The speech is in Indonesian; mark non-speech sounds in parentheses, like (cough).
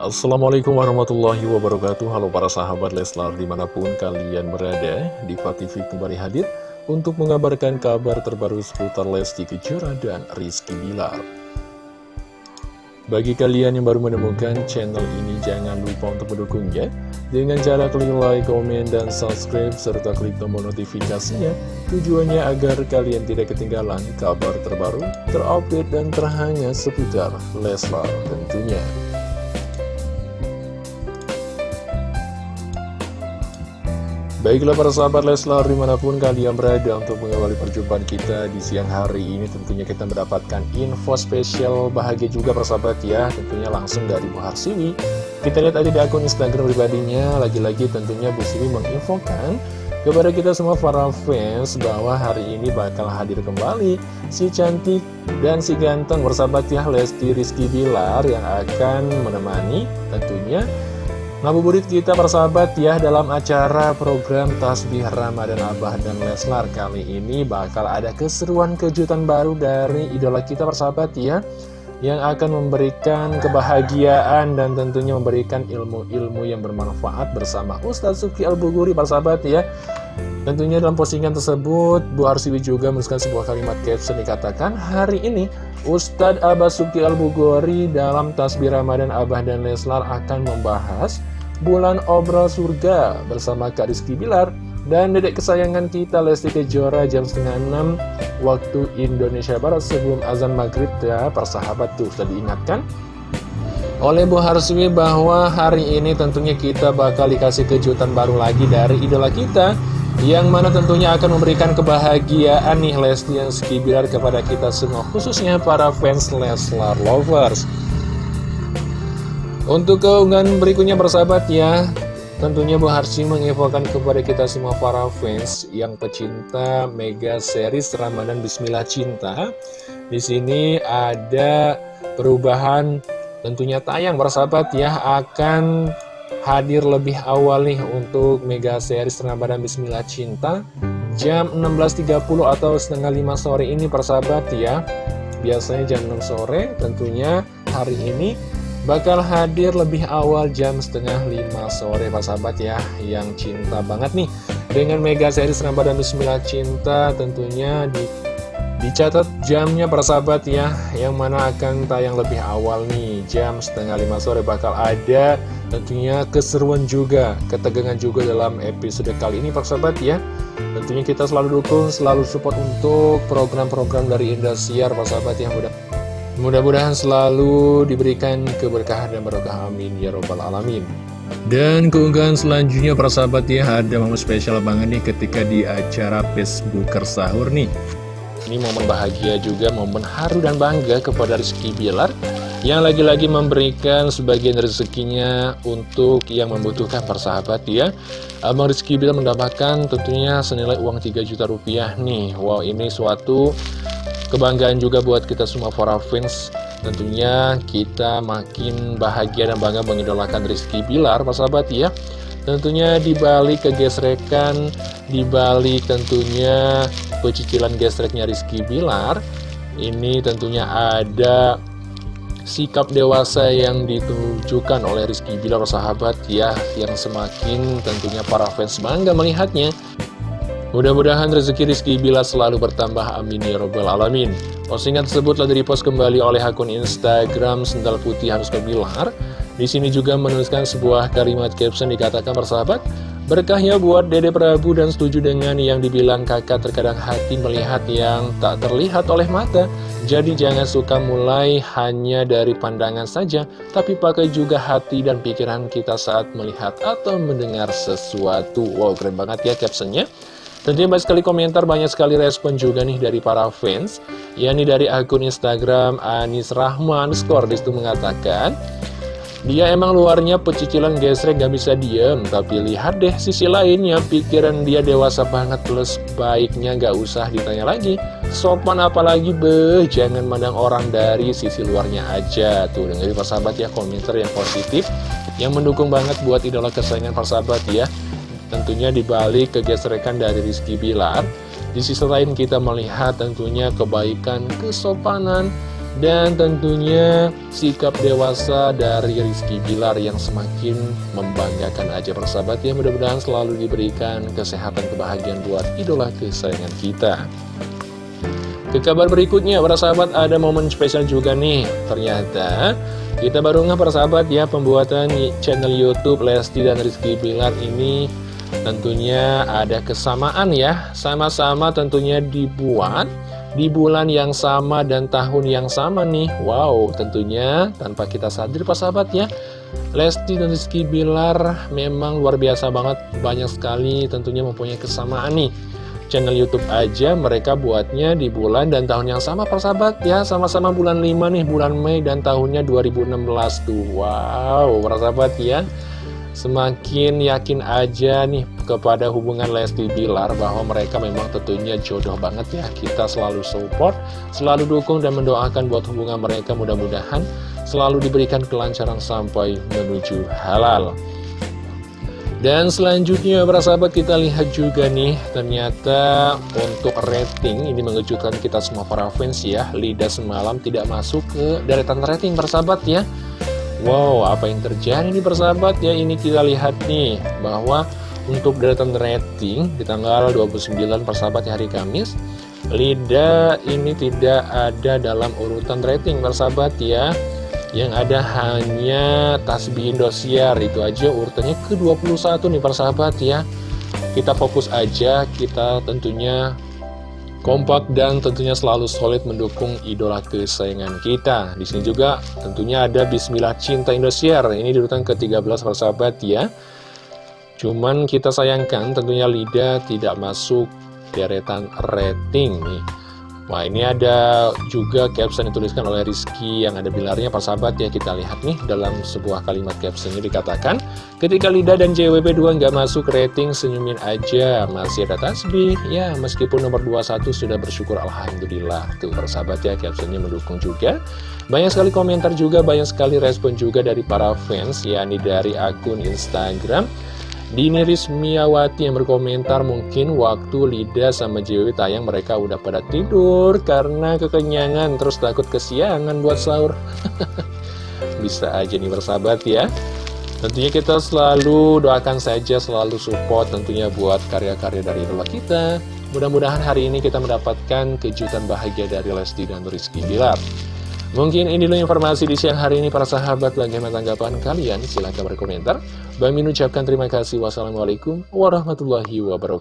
Assalamualaikum warahmatullahi wabarakatuh. Halo para sahabat Leslar di mana pun kalian berada Diva TV kembali hadir untuk mengabarkan kabar terbaru seputar Lesti Kejora dan Rizky Bilar. Bagi kalian yang baru menemukan channel ini jangan lupa untuk mendukungnya Dengan cara klik like, komen, dan subscribe serta klik tombol notifikasinya. Tujuannya agar kalian tidak ketinggalan kabar terbaru, terupdate, dan terhangat seputar Leslar tentunya Baiklah para sahabat Leslar di mana pun kalian berada untuk mengawali perjumpaan kita di siang hari ini Tentunya kita mendapatkan info spesial bahagia juga para sahabat ya. Tentunya langsung dari Bu Harsiwi Kita lihat aja di akun Instagram pribadinya. Lagi-lagi tentunya Bu Siwi menginfokan kepada kita semua para fans bahwa hari ini bakal hadir kembali si cantik dan si ganteng bersahabat ya. Lesti Rizky Bilar yang akan menemani tentunya Ngabuburit kita persahabat ya dalam acara program Tasbih Ramadan Abah dan Leslar. Kali ini bakal ada keseruan kejutan baru dari idola kita persahabat ya Yang akan memberikan kebahagiaan dan tentunya memberikan ilmu-ilmu yang bermanfaat bersama Ustadz Suki Al-Buguri persahabat ya Tentunya dalam postingan tersebut Bu Arsiwi juga menuliskan sebuah kalimat caption dikatakan Hari ini Ustadz Suki Al-Bugori dalam Tasbih Ramadan Abah dan Leslar akan membahas Bulan Obrol Surga bersama Kak Rizky Bilar dan dedek kesayangan kita Lesti Kejora jam setengah 6 waktu Indonesia Barat sebelum azan maghrib ya persahabat tuh sudah diingatkan oleh Bu Harswi bahwa hari ini tentunya kita bakal dikasih kejutan baru lagi dari idola kita yang mana tentunya akan memberikan kebahagiaan nih Lesti yang Bilar kepada kita semua khususnya para fans Leslar Lovers untuk keunggahan berikutnya bersahabat ya Tentunya Bu Harsi menginfokan kepada kita semua para fans yang pecinta mega series Ramadan Bismillah Cinta. Di sini ada perubahan tentunya tayang bersahabat ya akan hadir lebih awal nih untuk mega series Ramadan Bismillah Cinta jam 16.30 atau setengah 5 sore ini persahabat ya. Biasanya jam 6 sore tentunya hari ini bakal hadir lebih awal jam setengah lima sore Pak Sahabat ya yang cinta banget nih dengan mega series Ramadan Bismillah Cinta tentunya di dicatat jamnya para sahabat ya yang mana akan tayang lebih awal nih. Jam setengah lima sore bakal ada tentunya keseruan juga ketegangan juga dalam episode kali ini para sahabat ya. Tentunya kita selalu dukung selalu support untuk program-program dari Indosiar para sahabat yang mudah Mudah-mudahan selalu diberikan keberkahan dan berkah amin ya robbal alamin. Dan keunggahan selanjutnya para sahabat ya ada momen spesial banget nih ketika di acara Facebooker sahur nih Ini momen bahagia juga, momen haru dan bangga kepada Rizky Bilar Yang lagi-lagi memberikan sebagian rezekinya untuk yang membutuhkan persahabat ya Abang Rizky Bilar mendapatkan tentunya senilai uang 3 juta rupiah nih. Wow ini suatu Kebanggaan juga buat kita semua para fans. Tentunya kita makin bahagia dan bangga mengidolakan Rizky Bilar, Pak sahabat ya. Tentunya dibalik kegesrekan, dibalik tentunya pecicilan gesreknya Rizky Bilar Ini tentunya ada sikap dewasa yang ditunjukkan oleh Rizky Bilar sahabat ya Yang semakin tentunya para fans bangga melihatnya. Mudah-mudahan rezeki Rizky Bila selalu bertambah amin ya robbal alamin. Postingan tersebut telah direpost kembali oleh akun Instagram Sendal Putih Harus Kebilar Di sini juga menuliskan sebuah kalimat caption dikatakan persahabat Berkahnya buat Dede Prabu dan setuju dengan yang dibilang kakak terkadang hati melihat yang tak terlihat oleh mata. Jadi jangan suka mulai hanya dari pandangan saja Tapi pakai juga hati dan pikiran kita saat melihat atau mendengar sesuatu. Wow keren banget ya captionnya. Tentunya banyak sekali komentar, banyak sekali respon juga nih dari para fans. Yakni dari akun Instagram Anis Rahman Skor di situ mengatakan Dia emang luarnya pecicilan gesrek gak bisa diem. Tapi lihat deh sisi lainnya Pikiran dia dewasa banget plus baiknya gak usah ditanya lagi. Sopan apalagi beh. Jangan mandang orang dari sisi luarnya aja. Tuh dengerin persahabat ya komentar yang positif Yang mendukung banget buat idola kesayangan persahabat ya. Tentunya dibalik kegesrekan dari Rizky Bilar. Di sisi lain kita melihat tentunya kebaikan, kesopanan Dan tentunya sikap dewasa dari Rizky Bilar yang semakin membanggakan aja persahabat ya. Mudah-mudahan selalu diberikan kesehatan kebahagiaan buat idola kesayangan kita. Ke kabar berikutnya para sahabat ada momen spesial juga nih. Ternyata kita baru nggak persahabat ya pembuatan channel Youtube Lesti dan Rizky Bilar ini Tentunya ada kesamaan ya. Sama-sama tentunya dibuat di bulan yang sama dan tahun yang sama nih. Wow tentunya tanpa kita sadar pak sahabat ya Lesti dan Rizky Bilar memang luar biasa banget. Banyak sekali tentunya mempunyai kesamaan nih. Channel Youtube aja mereka buatnya di bulan dan tahun yang sama persahabat ya. Sama-sama bulan 5 nih bulan Mei dan tahunnya 2016 tuh. Wow persahabat ya Semakin yakin aja nih kepada hubungan Lesti Bilar bahwa mereka memang tentunya jodoh banget ya. Kita selalu support, selalu dukung dan mendoakan buat hubungan mereka mudah-mudahan selalu diberikan kelancaran sampai menuju halal. Dan selanjutnya para sahabat kita lihat juga nih ternyata untuk rating ini mengejutkan kita semua para fans ya Lida semalam tidak masuk ke deretan rating para sahabat ya Wow, apa yang terjadi nih persahabat ya? Ini kita lihat nih, bahwa untuk deretan rating di tanggal 29 persahabat hari Kamis, Lida ini tidak ada dalam urutan rating persahabat ya. Yang ada hanya Tasbih Indosiar, itu aja urutannya ke-21 nih persahabat ya. Kita fokus aja, kita tentunya kompak dan tentunya selalu solid mendukung idola kesayangan kita. Di sini juga tentunya ada Bismillah Cinta Indosiar. Ini di urutan ke-13 persahabat ya. Cuman kita sayangkan tentunya Lida tidak masuk deretan rating nih. Wah ini ada juga caption yang dituliskan oleh Rizky yang ada bilarnya persahabat ya kita lihat nih dalam sebuah kalimat captionnya dikatakan ketika Lida dan JWP2 nggak masuk rating senyumin aja. Masih ada tasbih ya meskipun nomor 21 sudah bersyukur Alhamdulillah tuh persahabat ya captionnya mendukung juga. Banyak sekali komentar juga banyak sekali respon juga dari para fans yakni dari akun Instagram Dini Rismiawati yang berkomentar mungkin waktu Lida sama JW tayang mereka udah pada tidur karena kekenyangan terus takut kesiangan buat sahur. (laughs) Bisa aja nih bersahabat ya. Tentunya kita selalu doakan saja, selalu support tentunya buat karya-karya dari idola kita. Mudah-mudahan hari ini kita mendapatkan kejutan bahagia dari Lesti dan Rizky Bilar. Mungkin ini dulu informasi di siang hari ini para sahabat. Bagaimana tanggapan kalian? Silahkan berkomentar. Bang Min ucapkan terima kasih. Wassalamualaikum warahmatullahi wabarakatuh